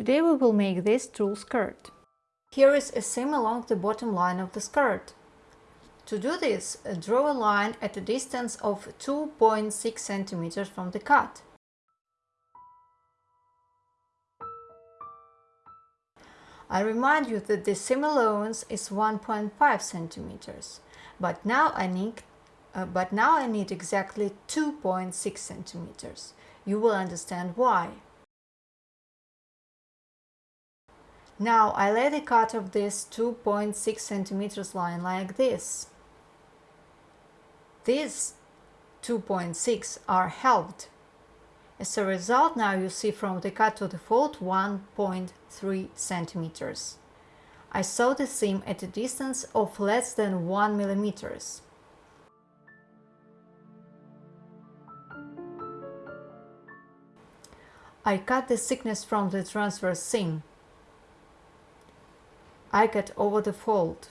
Today we will make this tulle skirt. Here is a seam along the bottom line of the skirt. To do this, draw a line at a distance of 2.6 cm from the cut. I remind you that the seam allowance is 1.5 cm, but now I need uh, but now I need exactly 2.6 centimeters. You will understand why. Now I lay the cut of this 2.6 centimeters line like this. These 2.6 are halved. As a result, now you see from the cut to the fold 1.3 centimeters. I sew the seam at a distance of less than 1 millimeters. I cut the thickness from the transverse seam. I cut over the fold.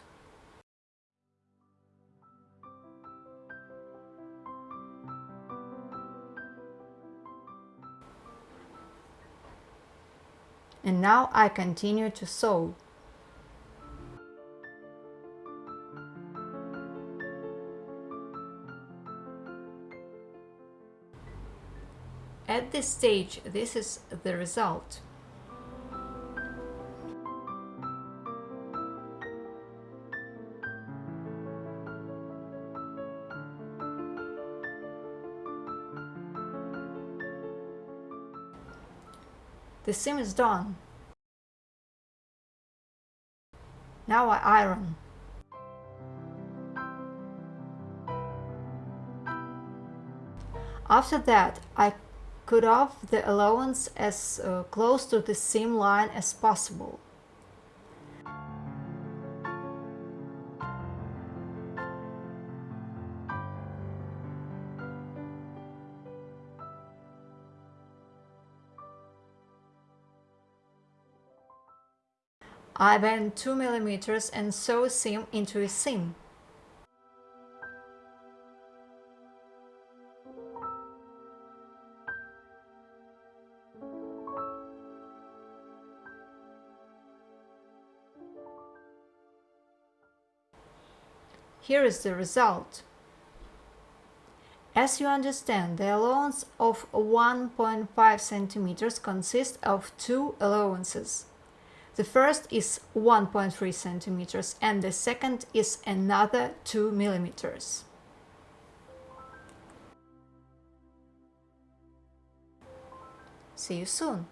And now I continue to sew. At this stage, this is the result. The seam is done. Now I iron. After that, I cut off the allowance as uh, close to the seam line as possible. I bend 2 mm and sew seam into a seam. Here is the result. As you understand, the allowance of 1.5 centimeters consists of two allowances. The first is 1.3 centimeters and the second is another 2 millimeters. See you soon!